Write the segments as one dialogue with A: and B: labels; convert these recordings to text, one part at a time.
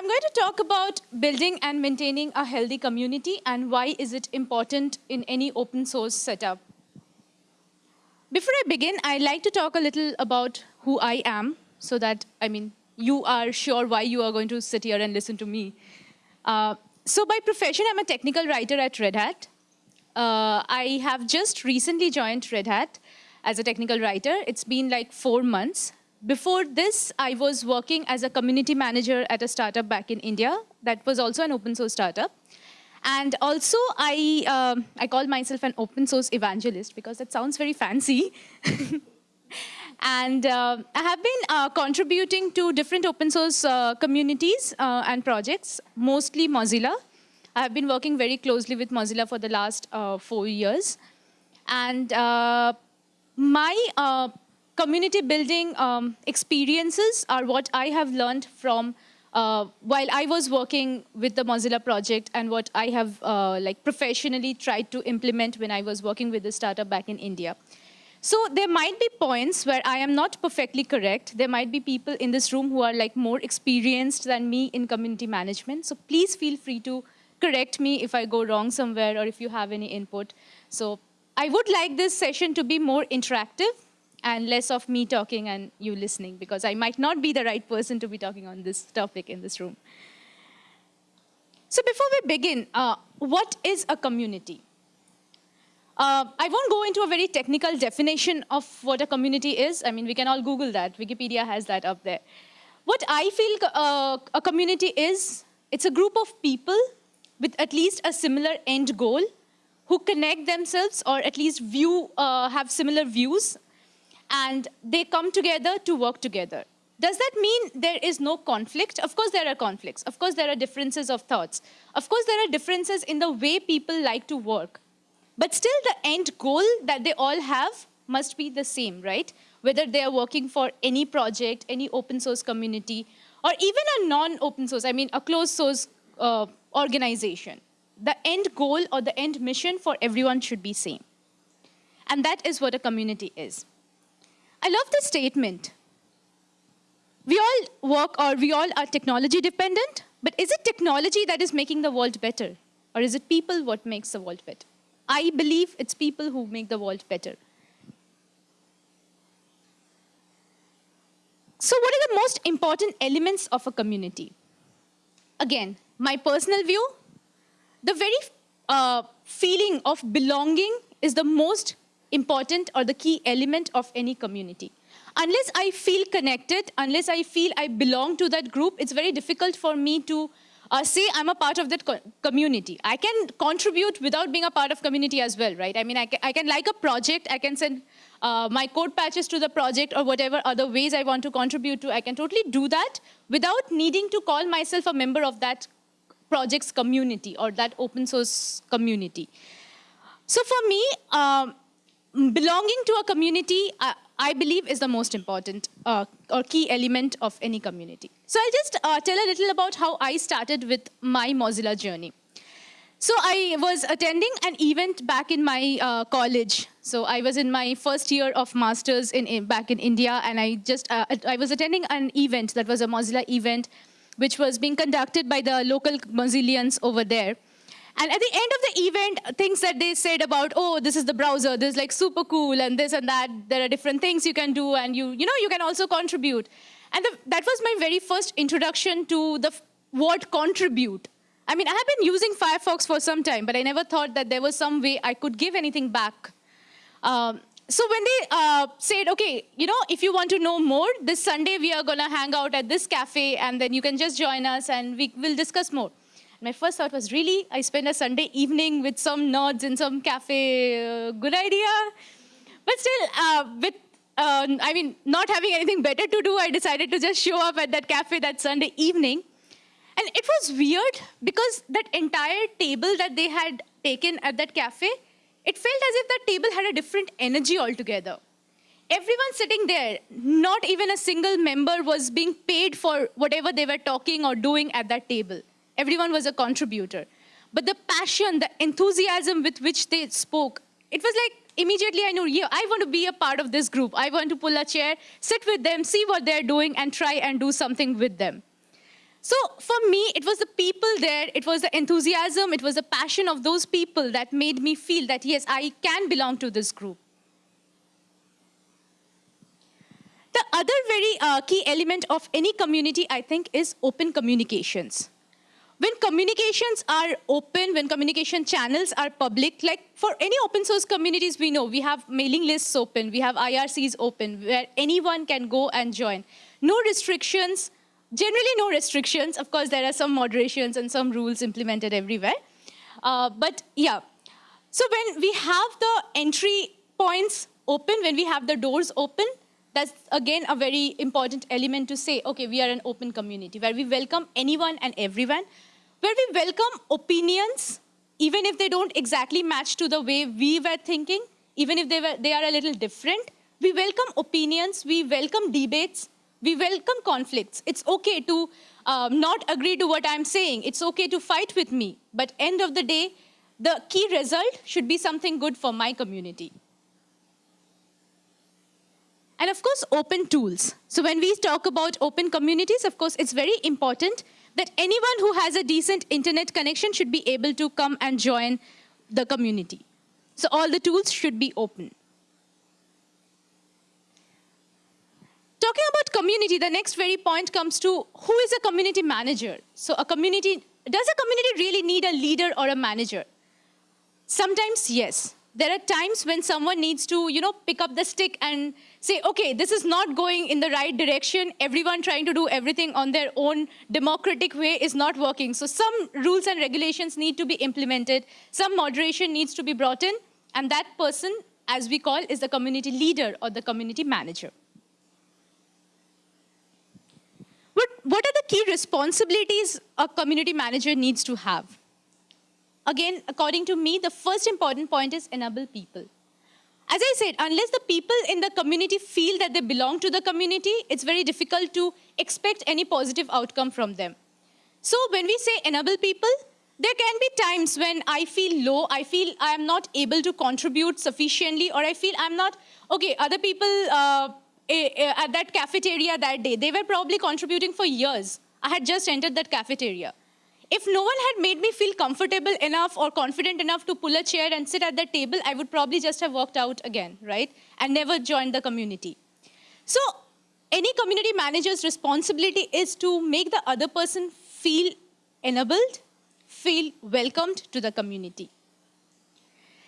A: I'm going to talk about building and maintaining a healthy community and why is it important in any open source setup. Before I begin, I'd like to talk a little about who I am so that, I mean, you are sure why you are going to sit here and listen to me. Uh, so by profession, I'm a technical writer at Red Hat. Uh, I have just recently joined Red Hat as a technical writer. It's been like four months. Before this, I was working as a community manager at a startup back in India that was also an open source startup. And also, I, um, I call myself an open source evangelist because that sounds very fancy. and uh, I have been uh, contributing to different open source uh, communities uh, and projects, mostly Mozilla. I have been working very closely with Mozilla for the last uh, four years. And uh, my community building um, experiences are what I have learned from uh, while I was working with the Mozilla project and what I have uh, like professionally tried to implement when I was working with the startup back in India. So there might be points where I am not perfectly correct. There might be people in this room who are like more experienced than me in community management. So please feel free to correct me if I go wrong somewhere or if you have any input. So I would like this session to be more interactive and less of me talking and you listening because I might not be the right person to be talking on this topic in this room. So before we begin, uh, what is a community? Uh, I won't go into a very technical definition of what a community is. I mean, we can all Google that. Wikipedia has that up there. What I feel uh, a community is, it's a group of people with at least a similar end goal who connect themselves or at least view, uh, have similar views and they come together to work together. Does that mean there is no conflict? Of course there are conflicts. Of course there are differences of thoughts. Of course there are differences in the way people like to work. But still the end goal that they all have must be the same, right? Whether they are working for any project, any open source community, or even a non-open source, I mean a closed source uh, organization. The end goal or the end mission for everyone should be same. And that is what a community is. I love this statement. We all work or we all are technology dependent, but is it technology that is making the world better? Or is it people what makes the world better? I believe it's people who make the world better. So what are the most important elements of a community? Again, my personal view, the very uh, feeling of belonging is the most important or the key element of any community. Unless I feel connected, unless I feel I belong to that group, it's very difficult for me to uh, say I'm a part of that co community. I can contribute without being a part of community as well, right? I mean, I can, I can like a project, I can send uh, my code patches to the project or whatever other ways I want to contribute to. I can totally do that without needing to call myself a member of that project's community or that open source community. So for me, um, belonging to a community, uh, I believe, is the most important uh, or key element of any community. So I'll just uh, tell a little about how I started with my Mozilla journey. So I was attending an event back in my uh, college. So I was in my first year of masters in, in back in India, and I just uh, I was attending an event that was a Mozilla event, which was being conducted by the local Mozillians over there. And at the end of the event, things that they said about, oh, this is the browser, this is like super cool, and this and that, there are different things you can do, and you, you know, you can also contribute. And the, that was my very first introduction to the word contribute. I mean, I have been using Firefox for some time, but I never thought that there was some way I could give anything back. Um, so when they uh, said, okay, you know, if you want to know more, this Sunday we are going to hang out at this cafe, and then you can just join us, and we will discuss more. My first thought was, really? I spend a Sunday evening with some nerds in some cafe, uh, good idea? But still, uh, with, uh, I mean, not having anything better to do, I decided to just show up at that cafe that Sunday evening. And it was weird because that entire table that they had taken at that cafe, it felt as if that table had a different energy altogether. Everyone sitting there, not even a single member was being paid for whatever they were talking or doing at that table. Everyone was a contributor. But the passion, the enthusiasm with which they spoke, it was like immediately I knew, yeah, I want to be a part of this group. I want to pull a chair, sit with them, see what they're doing, and try and do something with them. So for me, it was the people there, it was the enthusiasm, it was the passion of those people that made me feel that, yes, I can belong to this group. The other very uh, key element of any community, I think, is open communications. When communications are open, when communication channels are public, like for any open source communities we know, we have mailing lists open, we have IRCs open, where anyone can go and join. No restrictions, generally no restrictions. Of course, there are some moderations and some rules implemented everywhere. Uh, but yeah, so when we have the entry points open, when we have the doors open, that's again a very important element to say, okay, we are an open community where we welcome anyone and everyone, where we welcome opinions, even if they don't exactly match to the way we were thinking, even if they, were, they are a little different. We welcome opinions, we welcome debates, we welcome conflicts. It's okay to um, not agree to what I'm saying. It's okay to fight with me. But end of the day, the key result should be something good for my community. And of course, open tools. So when we talk about open communities, of course, it's very important that anyone who has a decent internet connection should be able to come and join the community. So all the tools should be open. Talking about community, the next very point comes to who is a community manager? So a community, does a community really need a leader or a manager? Sometimes, yes there are times when someone needs to, you know, pick up the stick and say, okay, this is not going in the right direction. Everyone trying to do everything on their own democratic way is not working. So some rules and regulations need to be implemented. Some moderation needs to be brought in. And that person, as we call, is the community leader or the community manager. What, what are the key responsibilities a community manager needs to have? Again, according to me, the first important point is enable people. As I said, unless the people in the community feel that they belong to the community, it's very difficult to expect any positive outcome from them. So when we say enable people, there can be times when I feel low, I feel I am not able to contribute sufficiently, or I feel I'm not, okay, other people uh, at that cafeteria that day, they were probably contributing for years. I had just entered that cafeteria if no one had made me feel comfortable enough or confident enough to pull a chair and sit at the table, I would probably just have walked out again, right? And never joined the community. So any community manager's responsibility is to make the other person feel enabled, feel welcomed to the community.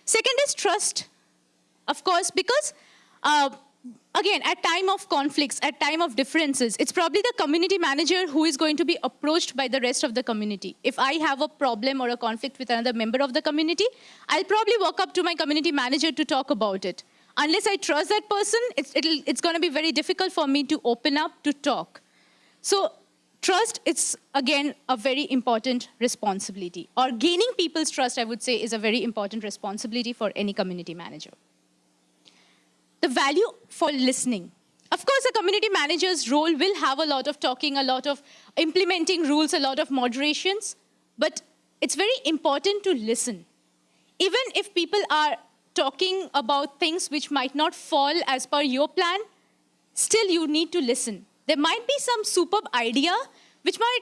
A: Second is trust, of course, because uh, again, at time of conflicts, at time of differences, it's probably the community manager who is going to be approached by the rest of the community. If I have a problem or a conflict with another member of the community, I'll probably walk up to my community manager to talk about it. Unless I trust that person, it's, it's going to be very difficult for me to open up to talk. So trust, it's again a very important responsibility. Or gaining people's trust, I would say, is a very important responsibility for any community manager the value for listening. Of course, a community manager's role will have a lot of talking, a lot of implementing rules, a lot of moderations, but it's very important to listen. Even if people are talking about things which might not fall as per your plan, still you need to listen. There might be some superb idea which might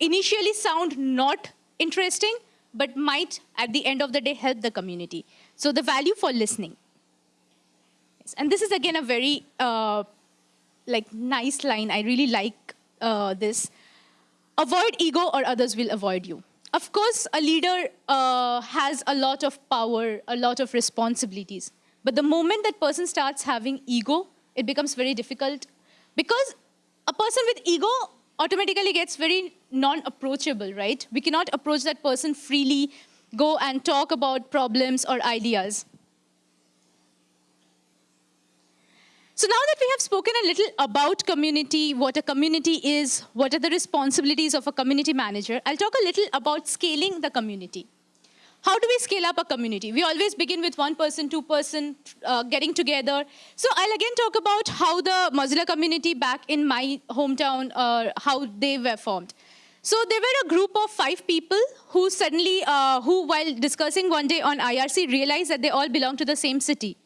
A: initially sound not interesting, but might at the end of the day help the community. So the value for listening. And this is again a very uh, like nice line. I really like uh, this. Avoid ego or others will avoid you. Of course, a leader uh, has a lot of power, a lot of responsibilities. But the moment that person starts having ego, it becomes very difficult because a person with ego automatically gets very non-approachable, right? We cannot approach that person freely, go and talk about problems or ideas. So now that we have spoken a little about community, what a community is, what are the responsibilities of a community manager, I'll talk a little about scaling the community. How do we scale up a community? We always begin with one person, two person uh, getting together. So I'll again talk about how the Mozilla community back in my hometown, uh, how they were formed. So there were a group of five people who suddenly, uh, who while discussing one day on IRC realized that they all belong to the same city.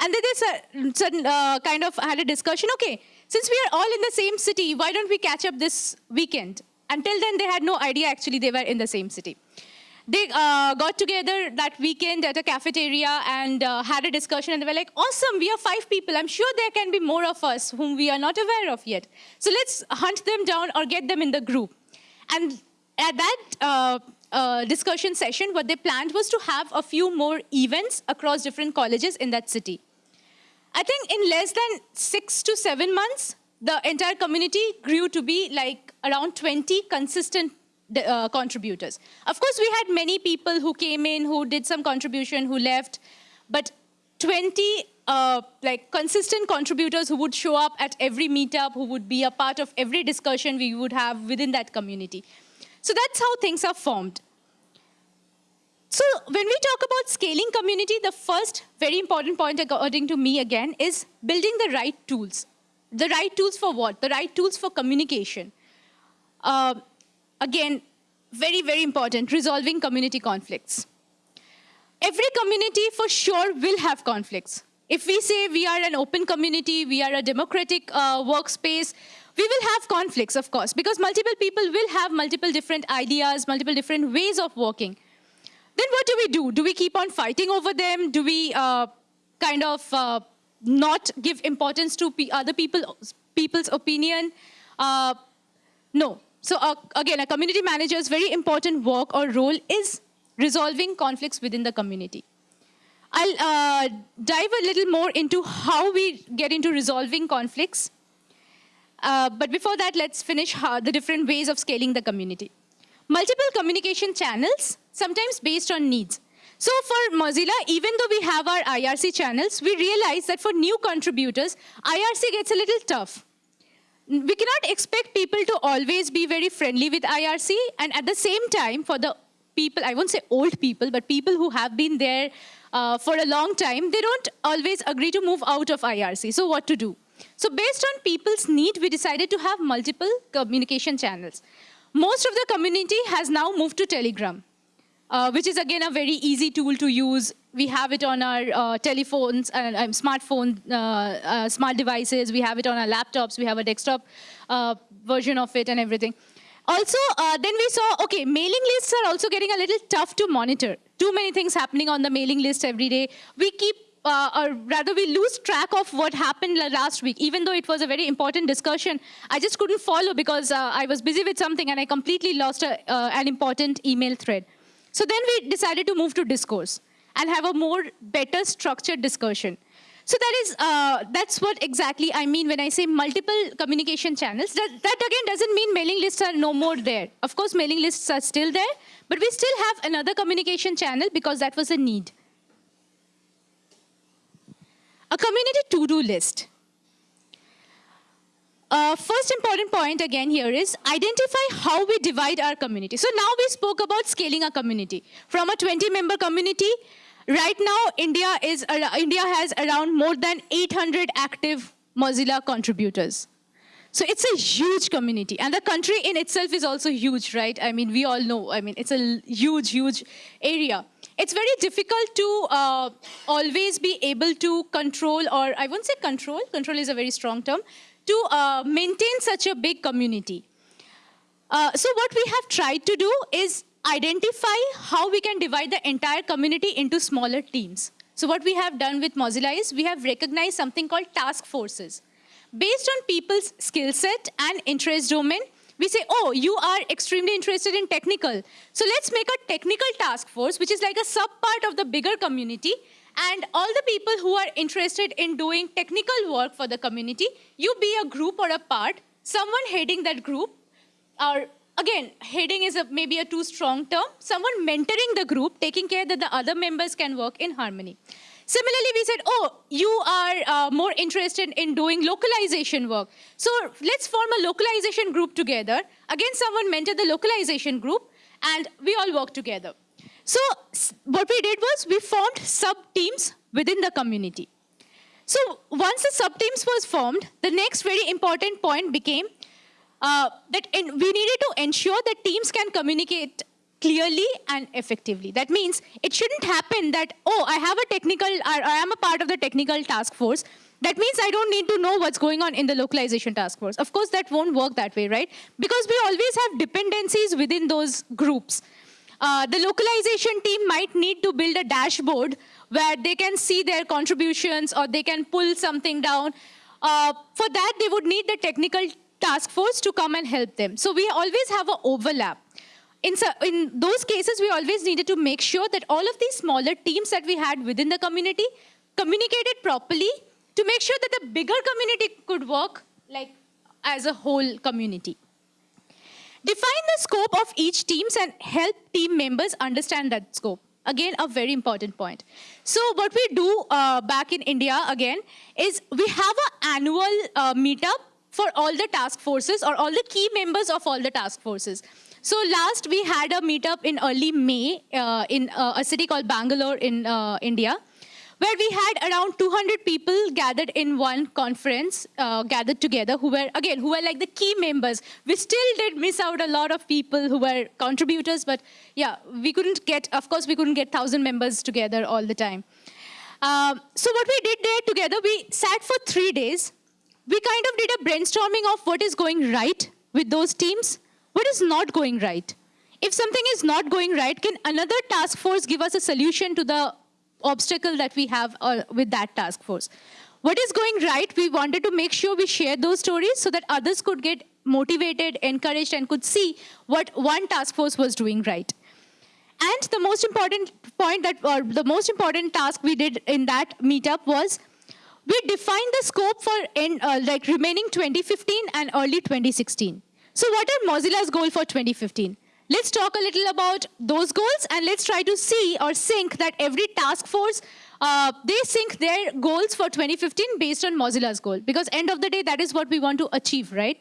A: And then they sudden, uh, kind of had a discussion, okay, since we are all in the same city, why don't we catch up this weekend? until then, they had no idea actually they were in the same city. They uh, got together that weekend at a cafeteria and uh, had a discussion, and they were like, awesome, we are five people. I'm sure there can be more of us whom we are not aware of yet. So let's hunt them down or get them in the group. And at that uh, uh, discussion session, what they planned was to have a few more events across different colleges in that city. I think in less than six to seven months, the entire community grew to be like around 20 consistent uh, contributors. Of course, we had many people who came in, who did some contribution, who left, but 20 uh, like consistent contributors who would show up at every meetup, who would be a part of every discussion we would have within that community. So that's how things are formed. So when we talk about scaling community, the first very important point according to me again is building the right tools. The right tools for what? The right tools for communication. Uh, again, very, very important, resolving community conflicts. Every community for sure will have conflicts. If we say we are an open community, we are a democratic uh, workspace, we will have conflicts, of course, because multiple people will have multiple different ideas, multiple different ways of working. Then what do we do? Do we keep on fighting over them? Do we uh, kind of uh, not give importance to other people, people's opinion? Uh, no. So uh, again, a community manager's very important work or role is resolving conflicts within the community. I'll uh, dive a little more into how we get into resolving conflicts. Uh, but before that, let's finish the different ways of scaling the community. Multiple communication channels, sometimes based on needs. So for Mozilla, even though we have our IRC channels, we realize that for new contributors, IRC gets a little tough. We cannot expect people to always be very friendly with IRC, and at the same time, for the people, I won't say old people, but people who have been there uh, for a long time, they don't always agree to move out of IRC. So what to do? So based on people's need, we decided to have multiple communication channels. Most of the community has now moved to Telegram, uh, which is again a very easy tool to use. We have it on our uh, telephones and uh, smartphone, uh, uh, smart devices. We have it on our laptops. We have a desktop uh, version of it and everything. Also, then we saw, okay, mailing lists are also getting a little tough to monitor. Too many things happening on the mailing list every day. We keep uh, or rather we lose track of what happened last week. Even though it was a very important discussion, I just couldn't follow because uh, I was busy with something and I completely lost a, uh, an important email thread. So then we decided to move to discourse and have a more better structured discussion. So that is, uh, that's what exactly I mean when I say multiple communication channels. That, that again doesn't mean mailing lists are no more there. Of course, mailing lists are still there, but we still have another communication channel because that was a need. A community to-do list. Uh, first important point again here is identify how we divide our community. So now we spoke about scaling a community. From a 20-member community, right now India, is, uh, India has around more than 800 active Mozilla contributors. So it's a huge community. And the country in itself is also huge, right? I mean, we all know. I mean, it's a huge, huge area. It's very difficult to uh, always be able to control, or I won't say control, control is a very strong term, to uh, maintain such a big community. Uh, so what we have tried to do is identify how we can divide the entire community into smaller teams. So what we have done with Mozilla is we have recognized something called task forces. Based on people's skill set and interest domain, we say, oh, you are extremely interested in technical. So let's make a technical task force, which is like a sub-part of the bigger community. And all the people who are interested in doing technical work for the community, you be a group or a part, someone heading that group, or again, heading is a, maybe a too strong term, someone mentoring the group, taking care that the other members can work in harmony. Similarly, we said, oh, you are uh, more interested in doing localization work. So let's form a localization group together. Again, someone mentored the localization group, and we all work together. So what we did was we formed sub-teams within the community. So once the sub-teams was formed, the next very important point became uh, that we needed to ensure that teams can communicate clearly and effectively. That means it shouldn't happen that, oh, I have a technical, I, I am a part of the technical task force, that means I don't need to know what's going on in the localization task force. Of course, that won't work that way, right? Because we always have dependencies within those groups. Uh, the localization team might need to build a dashboard where they can see their contributions or they can pull something down. Uh, for that, they would need the technical task force to come and help them. So we always have an overlap. In, in those cases, we always needed to make sure that all of these smaller teams that we had within the community communicated properly to make sure that the bigger community could work like as a whole community. Define the scope of each teams and help team members understand that scope. Again, a very important point. So what we do uh, back in India, again, is we have an annual uh, meetup for all the task forces or all the key members of all the task forces. So last we had a meetup in early May uh, in uh, a city called Bangalore in uh, India where we had around 200 people gathered in one conference, uh, gathered together, who were, again, who were like the key members. We still did miss out a lot of people who were contributors, but yeah, we couldn't get, of course, we couldn't get 1,000 members together all the time. Um, so what we did there together, we sat for three days. We kind of did a brainstorming of what is going right with those teams, what is not going right. If something is not going right, can another task force give us a solution to the obstacle that we have uh, with that task force. What is going right, we wanted to make sure we share those stories so that others could get motivated, encouraged, and could see what one task force was doing right. And the most important point that, or the most important task we did in that meetup was we defined the scope for in, uh, like remaining 2015 and early 2016. So what are Mozilla's goal for 2015? Let's talk a little about those goals and let's try to see or sync that every task force, uh, they sync their goals for 2015 based on Mozilla's goal. Because end of the day, that is what we want to achieve, right?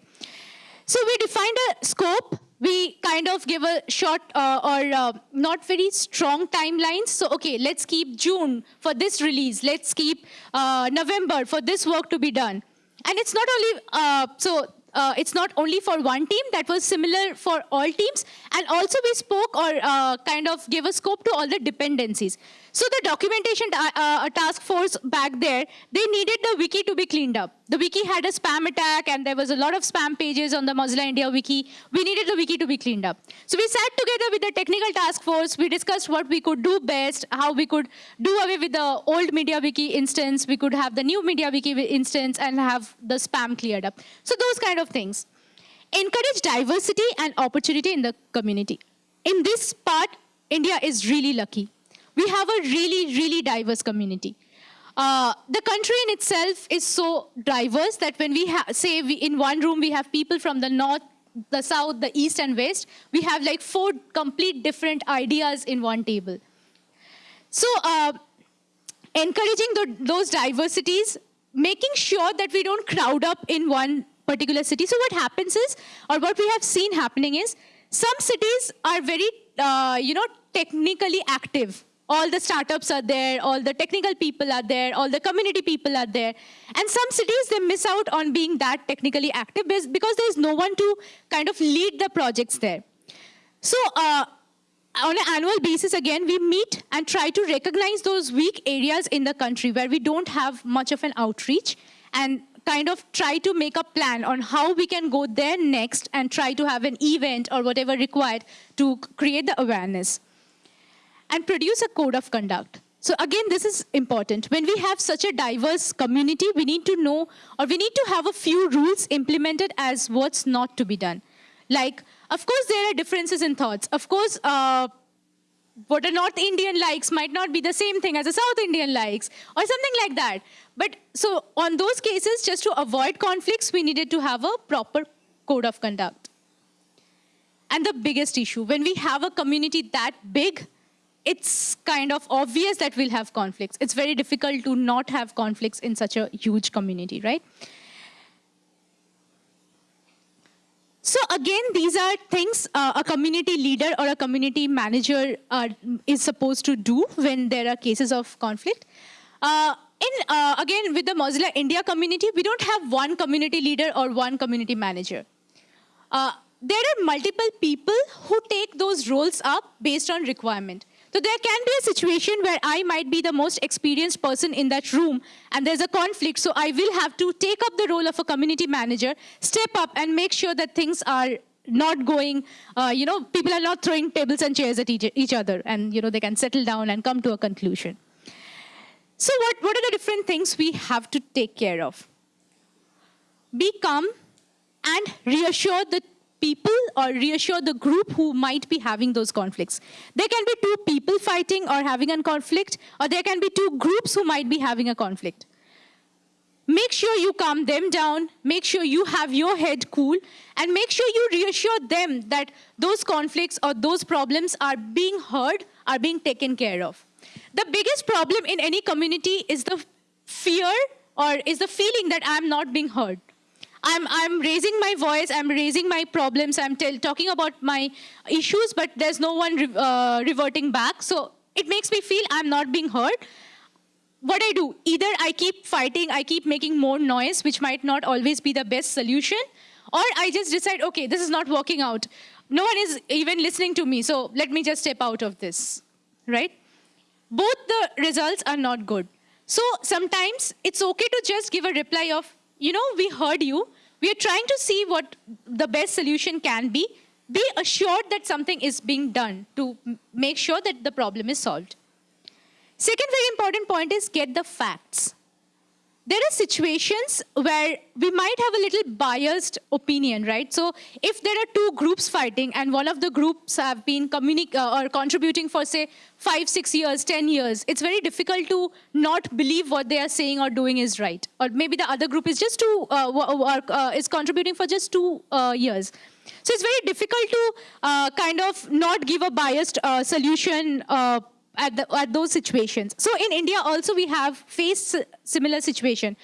A: So we defined a scope. We kind of give a short uh, or uh, not very strong timelines. So, okay, let's keep June for this release. Let's keep uh, November for this work to be done. And it's not only, uh, so uh, it's not only for one team, that was similar for all teams. And also we spoke or uh, kind of gave a scope to all the dependencies. So the documentation uh, uh task force back there, they needed the wiki to be cleaned up the wiki had a spam attack and there was a lot of spam pages on the Mozilla India wiki. We needed the wiki to be cleaned up. So we sat together with the technical task force. We discussed what we could do best, how we could do away with the old MediaWiki instance. We could have the new MediaWiki instance and have the spam cleared up. So those kind of things. Encourage diversity and opportunity in the community. In this part, India is really lucky. We have a really, really diverse community. Uh, the country in itself is so diverse that when we say we, in one room we have people from the north, the south, the east and west, we have like four complete different ideas in one table. So uh, encouraging the, those diversities, making sure that we don't crowd up in one particular city. So what happens is, or what we have seen happening is, some cities are very, uh, you know, technically active all the startups are there, all the technical people are there, all the community people are there. And some cities, they miss out on being that technically active because there's no one to kind of lead the projects there. So uh, on an annual basis, again, we meet and try to recognize those weak areas in the country where we don't have much of an outreach and kind of try to make a plan on how we can go there next and try to have an event or whatever required to create the awareness and produce a code of conduct. So again, this is important. When we have such a diverse community, we need to know, or we need to have a few rules implemented as what's not to be done. Like, of course, there are differences in thoughts. Of course, uh, what a North Indian likes might not be the same thing as a South Indian likes, or something like that. But so on those cases, just to avoid conflicts, we needed to have a proper code of conduct. And the biggest issue, when we have a community that big, it's kind of obvious that we'll have conflicts. It's very difficult to not have conflicts in such a huge community, right? So again, these are things uh, a community leader or a community manager uh, is supposed to do when there are cases of conflict. Uh, in, uh, again, with the Mozilla India community, we don't have one community leader or one community manager. Uh, there are multiple people who take those roles up based on requirement. So there can be a situation where I might be the most experienced person in that room and there's a conflict. So I will have to take up the role of a community manager, step up and make sure that things are not going, uh, you know, people are not throwing tables and chairs at each, each other and, you know, they can settle down and come to a conclusion. So what, what are the different things we have to take care of? Be calm and reassure the people or reassure the group who might be having those conflicts. There can be two people fighting or having a conflict, or there can be two groups who might be having a conflict. Make sure you calm them down, make sure you have your head cool, and make sure you reassure them that those conflicts or those problems are being heard, are being taken care of. The biggest problem in any community is the fear or is the feeling that I'm not being heard. I'm, I'm raising my voice, I'm raising my problems, I'm talking about my issues, but there's no one re uh, reverting back. So it makes me feel I'm not being heard. What I do, either I keep fighting, I keep making more noise, which might not always be the best solution, or I just decide, okay, this is not working out. No one is even listening to me, so let me just step out of this, right? Both the results are not good. So sometimes it's okay to just give a reply of, you know, we heard you. We are trying to see what the best solution can be. Be assured that something is being done to make sure that the problem is solved. Second very important point is get the facts there are situations where we might have a little biased opinion, right? So if there are two groups fighting and one of the groups have been uh, or contributing for say five, six years, 10 years, it's very difficult to not believe what they are saying or doing is right. Or maybe the other group is just two, uh, uh, is contributing for just two uh, years. So it's very difficult to uh, kind of not give a biased uh, solution at, the, at those situations. So in India also we have faced similar situation.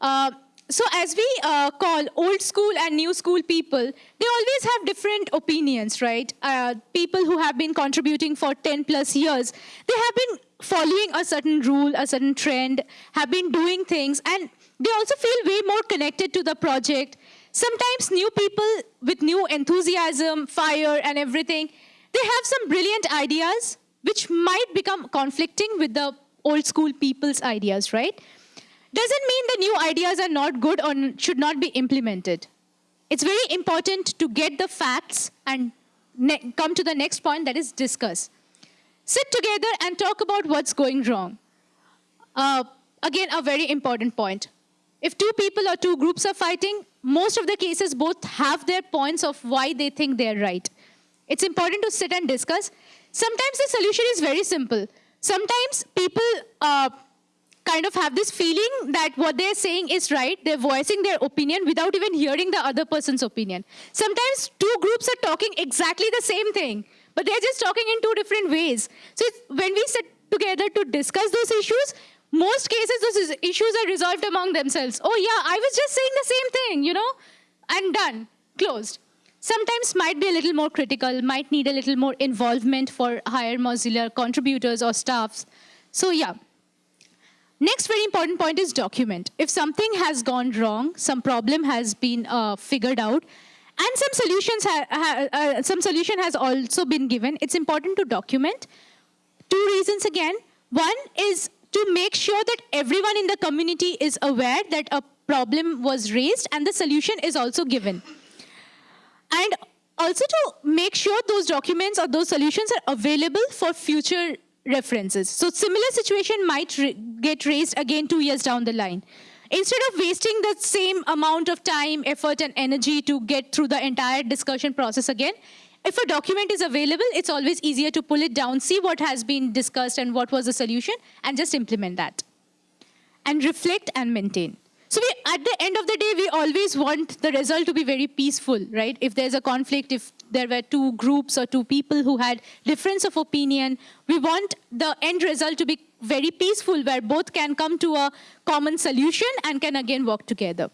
A: Uh, so as we uh, call old school and new school people, they always have different opinions, right? Uh, people who have been contributing for 10 plus years, they have been following a certain rule, a certain trend, have been doing things, and they also feel way more connected to the project. Sometimes new people with new enthusiasm, fire, and everything, they have some brilliant ideas, which might become conflicting with the old school people's ideas, right? Doesn't mean the new ideas are not good or should not be implemented. It's very important to get the facts and come to the next point that is discuss. Sit together and talk about what's going wrong. Uh, again, a very important point. If two people or two groups are fighting, most of the cases both have their points of why they think they're right. It's important to sit and discuss Sometimes the solution is very simple. Sometimes people uh, kind of have this feeling that what they're saying is right. They're voicing their opinion without even hearing the other person's opinion. Sometimes two groups are talking exactly the same thing, but they're just talking in two different ways. So when we sit together to discuss those issues, most cases those issues are resolved among themselves. Oh yeah, I was just saying the same thing, you know, and done, closed sometimes might be a little more critical, might need a little more involvement for higher Mozilla contributors or staffs. So yeah. Next very important point is document. If something has gone wrong, some problem has been uh, figured out, and some solutions uh, some solution has also been given, it's important to document. Two reasons again. One is to make sure that everyone in the community is aware that a problem was raised and the solution is also given. And also to make sure those documents or those solutions are available for future references. So similar situation might get raised again two years down the line. Instead of wasting the same amount of time, effort, and energy to get through the entire discussion process again, if a document is available, it's always easier to pull it down, see what has been discussed and what was the solution, and just implement that. And reflect and maintain. So we, at the end of the day, we always want the result to be very peaceful, right? If there's a conflict, if there were two groups or two people who had difference of opinion, we want the end result to be very peaceful, where both can come to a common solution and can again work together.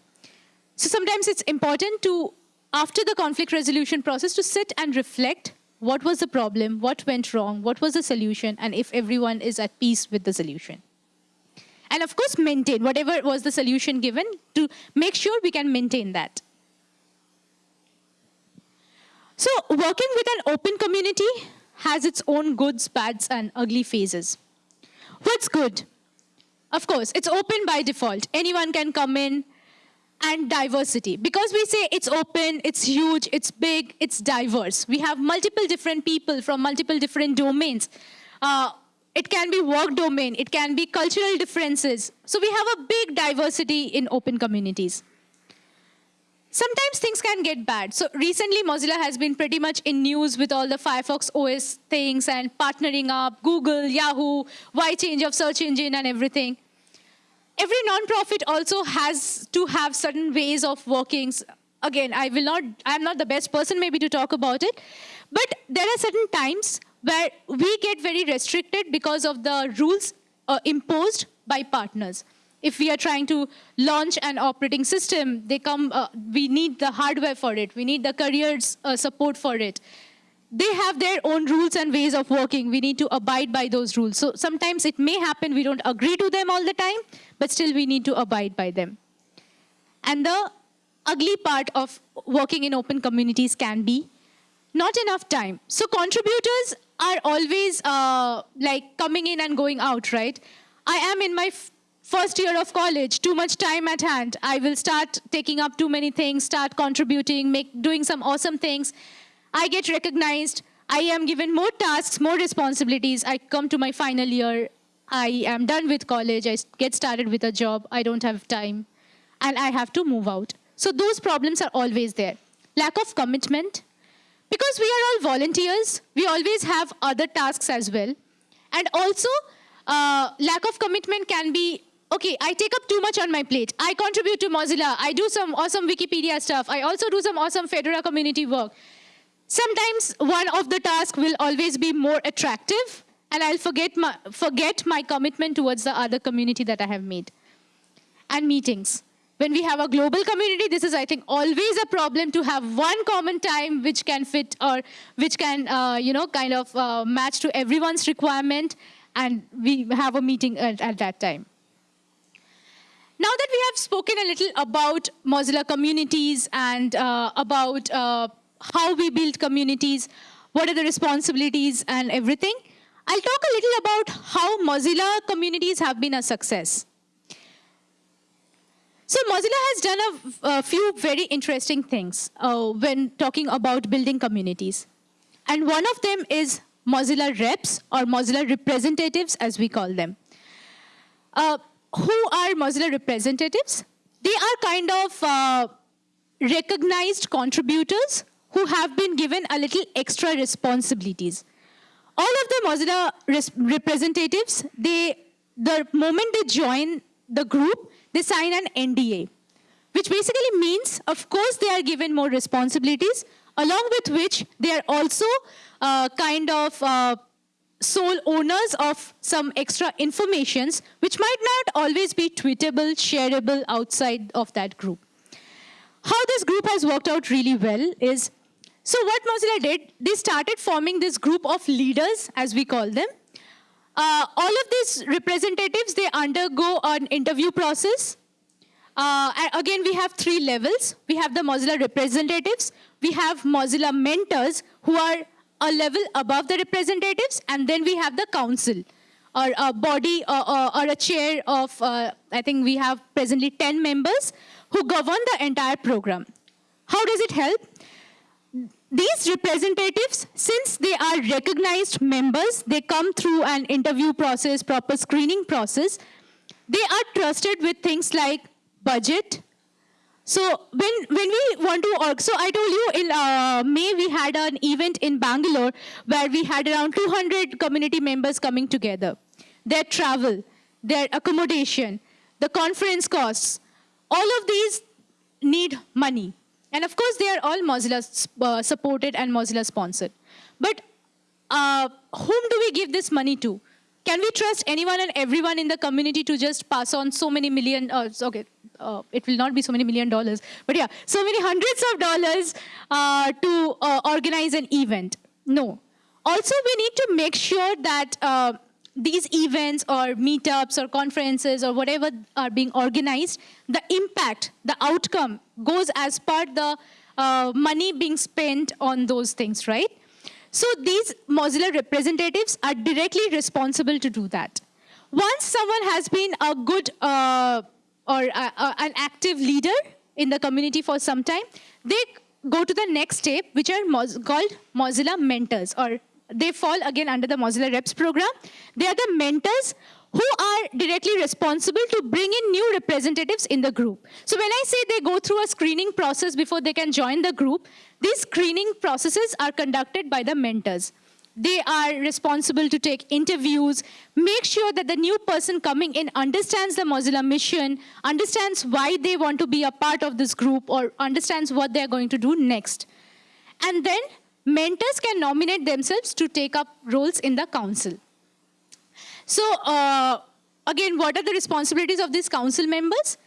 A: So sometimes it's important to, after the conflict resolution process, to sit and reflect what was the problem, what went wrong, what was the solution, and if everyone is at peace with the solution. And of course, maintain whatever was the solution given to make sure we can maintain that. So working with an open community, has its own goods, bads, and ugly phases. What's good? Of course, it's open by default. Anyone can come in and diversity. Because we say it's open, it's huge, it's big, it's diverse. We have multiple different people from multiple different domains. Uh, it can be work domain, it can be cultural differences. So we have a big diversity in open communities. Sometimes things can get bad. So recently Mozilla has been pretty much in news with all the Firefox OS things and partnering up, Google, Yahoo, why change of search engine and everything. Every nonprofit also has to have certain ways of working. Again, I will not, I'm not the best person maybe to talk about it, but there are certain times where we get very restricted because of the rules uh, imposed by partners. If we are trying to launch an operating system, they come, uh, we need the hardware for it. We need the careers uh, support for it. They have their own rules and ways of working. We need to abide by those rules. So sometimes it may happen we don't agree to them all the time, but still we need to abide by them. And the ugly part of working in open communities can be not enough time. So contributors are always uh, like coming in and going out, right? I am in my first year of college, too much time at hand. I will start taking up too many things, start contributing, make, doing some awesome things. I get recognized. I am given more tasks, more responsibilities. I come to my final year. I am done with college. I get started with a job. I don't have time. And I have to move out. So those problems are always there. Lack of commitment, because we are all volunteers, we always have other tasks as well. And also, uh, lack of commitment can be, okay, I take up too much on my plate. I contribute to Mozilla. I do some awesome Wikipedia stuff. I also do some awesome Fedora community work. Sometimes one of the tasks will always be more attractive, and I'll forget my, forget my commitment towards the other community that I have made. And meetings when we have a global community, this is, I think, always a problem to have one common time which can fit or which can, uh, you know, kind of uh, match to everyone's requirement, and we have a meeting at, at, that time. Now that we have spoken a little about Mozilla communities and uh, about uh, how we build communities, what are the responsibilities and everything, I'll talk a little about how Mozilla communities have been a success. So Mozilla has done a, a few very interesting things uh, when talking about building communities. And one of them is Mozilla reps or Mozilla representatives as we call them. Uh, who are Mozilla representatives? They are kind of uh, recognized contributors who have been given a little extra responsibilities. All of the Mozilla representatives, they, the moment they join the group, they sign an NDA, which basically means, of course, they are given more responsibilities, along with which they are also uh, kind of uh, sole owners of some extra informations, which might not always be tweetable, shareable outside of that group. How this group has worked out really well is, so what Mozilla did, they started forming this group of leaders, as we call them, uh, all of these representatives, they undergo an interview process. Uh, again, we have three levels. We have the Mozilla representatives. We have Mozilla mentors who are a level above the representatives. And then we have the council or a body or, or, or a chair of, uh, I think we have presently 10 members who govern the entire program. How does it help? These representatives, since they are recognized members, they come through an interview process, proper screening process, they are trusted with things like budget. So when, when we want to, so I told you in uh, May we had an event in Bangalore where we had around 200 community members coming together. Their travel, their accommodation, the conference costs, all of these need money. And of course, they are all Mozilla uh, supported and Mozilla sponsored. But uh, whom do we give this money to? Can we trust anyone and everyone in the community to just pass on so many million, uh, okay, uh, it will not be so many million dollars, but yeah, so many hundreds of dollars uh, to uh, organize an event? No. Also, we need to make sure that uh, these events or meetups or conferences or whatever are being organized, the impact, the outcome goes as part the uh, money being spent on those things, right? So these Mozilla representatives are directly responsible to do that. Once someone has been a good uh, or uh, uh, an active leader in the community for some time, they go to the next step, which are called Mozilla mentors, or they fall again under the Mozilla Reps program. They are the mentors who are directly responsible to bring in new representatives in the group. So when I say they go through a screening process before they can join the group, these screening processes are conducted by the mentors. They are responsible to take interviews, make sure that the new person coming in understands the Mozilla mission, understands why they want to be a part of this group, or understands what they're going to do next. And then mentors can nominate themselves to take up roles in the council. So uh, again, what are the responsibilities of these council members?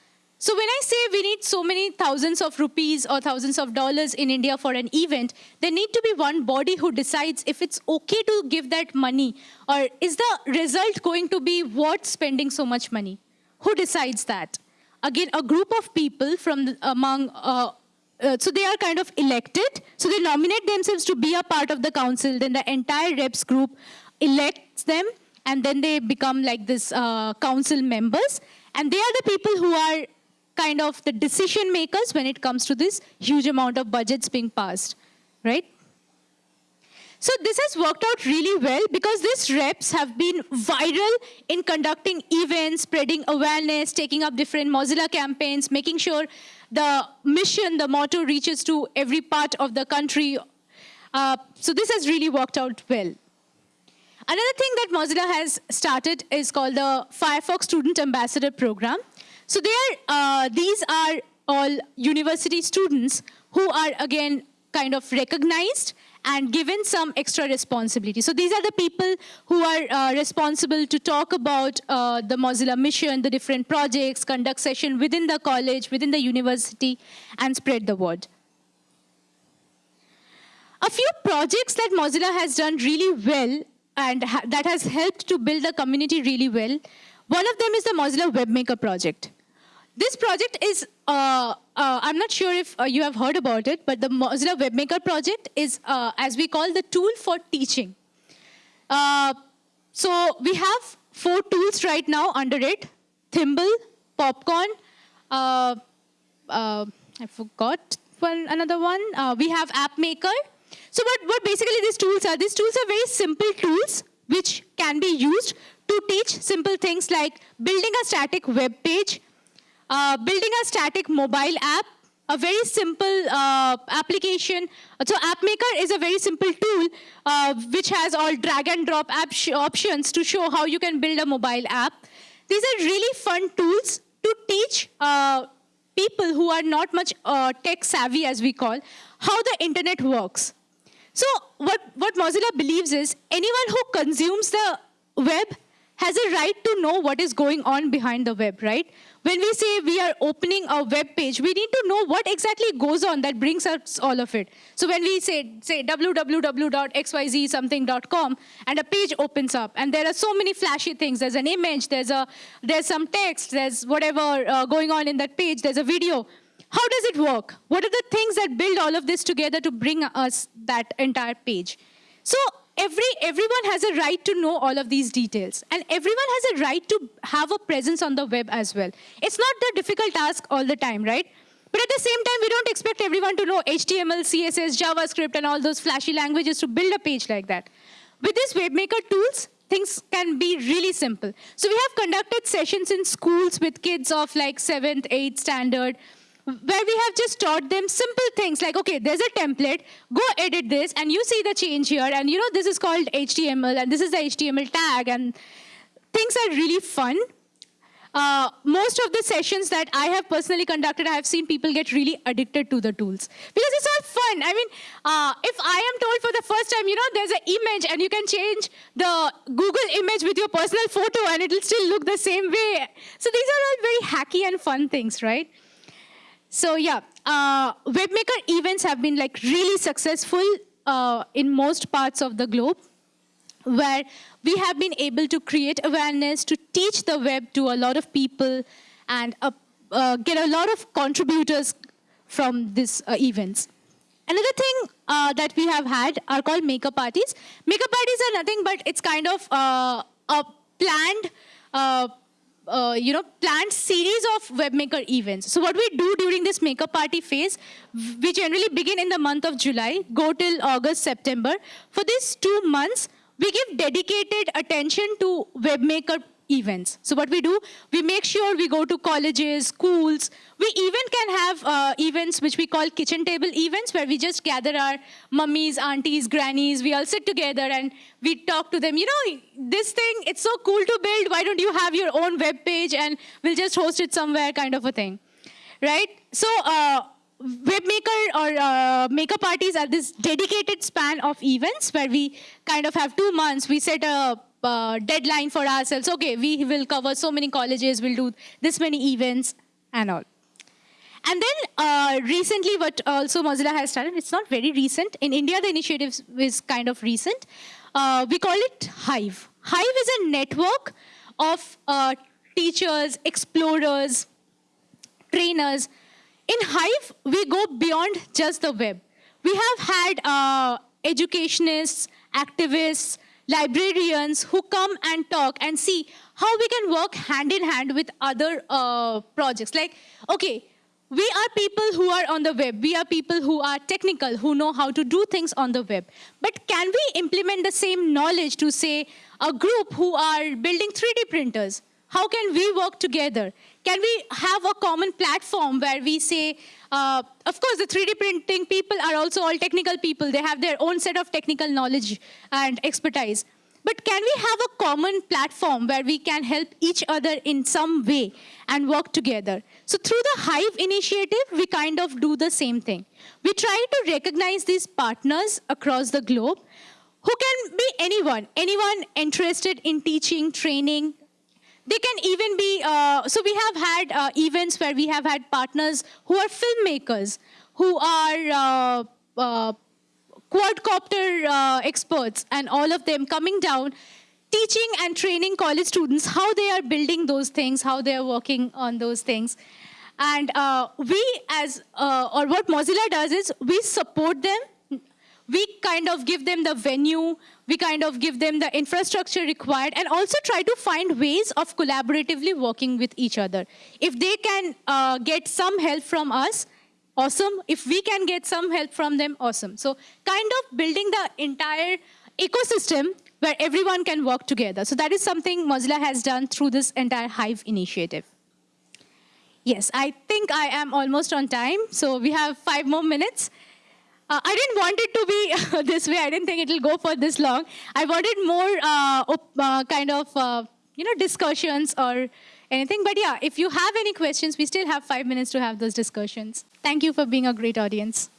A: So when I say we need so many thousands of rupees or thousands of dollars in India for an event, there need to be one body who decides if it's okay to give that money or is the result going to be worth spending so much money? Who decides that? Again, a group of people from among, uh, uh, so they are kind of elected. So they nominate themselves to be a part of the council. Then the entire reps group elects them and then they become like this uh, council members. And they are the people who are kind of the decision makers when it comes to this huge amount of budgets being passed, right? So this has worked out really well because these reps have been viral in conducting events, spreading awareness, taking up different Mozilla campaigns, making sure the mission, the motto reaches to every part of the country. Uh, so this has really worked out well. Another thing that Mozilla has started is called the Firefox Student Ambassador Program. So uh, these are all university students who are, again, kind of recognized and given some extra responsibility. So these are the people who are uh, responsible to talk about uh, the Mozilla mission, the different projects, conduct session within the college, within the university, and spread the word. A few projects that Mozilla has done really well and ha that has helped to build the community really well. One of them is the Mozilla WebMaker project. This project is, uh, uh, I'm not sure if uh, you have heard about it, but the Mozilla WebMaker project is, uh, as we call, the tool for teaching. Uh, so we have four tools right now under it, Thimble, Popcorn, uh, I forgot one another one. we have App Maker, so what, what basically these tools are, these tools are very simple tools which can be used to teach simple things like building a static web page, uh, building a static mobile app, a very simple uh, application. So AppMaker is a very simple tool uh, which has all drag and drop app options to show how you can build a mobile app. These are really fun tools to teach uh, people who are not much uh, tech savvy, as we call, how the internet works. So what, what Mozilla believes is anyone who consumes the web has a right to know what is going on behind the web, right? When we say we are opening a web page, we need to know what exactly goes on that brings us all of it. So when we say, say www.xyzsomething.com and a page opens up and there are so many flashy things, there's an image, there's, a, there's some text, there's whatever uh, going on in that page, there's a video. How does it work? What are the things that build all of this together to bring us that entire page? So every, everyone has a right to know all of these details. And everyone has a right to have a presence on the web as well. It's not the difficult task all the time, right? But at the same time, we don't expect everyone to know HTML, CSS, JavaScript, and all those flashy languages to build a page like that. With these WebMaker tools, things can be really simple. So we have conducted sessions in schools with kids of like 7th, 8th standard, where we have just taught them simple things like, okay, there's a template, go edit this, and you see the change here, and you know, this is called HTML, and this is the HTML tag, and things are really fun. Uh, most of the sessions that I have personally conducted, I have seen people get really addicted to the tools because it's all fun. I mean, uh, if I am told for the first time, you know, there's an image and you can change the Google image with your personal photo and it'll still look the same way. So these are all very hacky and fun things, right? So yeah, uh, WebMaker events have been like really successful uh, in most parts of the globe, where we have been able to create awareness, to teach the web to a lot of people, and uh, uh get a lot of contributors from these uh, events. Another thing uh, that we have had are called maker parties. Maker parties are nothing but it's kind of uh, a planned, uh, you know, planned series of webmaker events. So what we do during this maker party phase, we generally begin in the month of July, go till August, September. For these two months, we give dedicated attention to webmaker events. So what we do, we make sure we go to colleges, schools. We even can have uh, events which we call kitchen table events where we just gather our mummies, aunties, grannies. We all sit together and we talk to them. You know, this thing, it's so cool to build. Why don't you have your own web page and we'll just host it somewhere kind of a thing, right? So uh, webmaker or uh, maker parties are this dedicated span of events where we kind of have two months. We set a uh, deadline for ourselves. Okay, we will cover so many colleges, we'll do this many events and all. And then uh, recently what also Mozilla has started, it's not very recent. In India, the initiative is kind of recent. Uh, we call it Hive. Hive is a network of uh, teachers, explorers, trainers. In Hive, we go beyond just the web. We have had uh, educationists, activists, librarians who come and talk and see how we can work hand in hand with other uh, projects. Like, okay, we are people who are on the web. We are people who are technical, who know how to do things on the web. But can we implement the same knowledge to, say, a group who are building 3D printers? How can we work together? Can we have a common platform where we say, uh, of course, the 3D printing people are also all technical people. They have their own set of technical knowledge and expertise. But can we have a common platform where we can help each other in some way and work together? So through the Hive initiative, we kind of do the same thing. We try to recognize these partners across the globe who can be anyone, anyone interested in teaching, training, they can even be, uh, so we have had uh, events where we have had partners who are filmmakers, who are uh, uh quadcopter uh, experts, and all of them coming down, teaching and training college students how they are building those things, how they are working on those things. And uh, we as, or what Mozilla does is we support them we kind of give them the venue, we kind of give them the infrastructure required, and also try to find ways of collaboratively working with each other. If they can uh, get some help from us, awesome. If we can get some help from them, awesome. So kind of building the entire ecosystem where everyone can work together. So that is something Mozilla has done through this entire Hive initiative. Yes, I think I am almost on time. So we have five more minutes. Uh, I didn't want it to be this way. I didn't think it'll go for this long. I wanted more uh, uh kind of, uh, you know, discussions or anything. But yeah, if you have any questions, we still have five minutes to have those discussions. Thank you for being a great audience.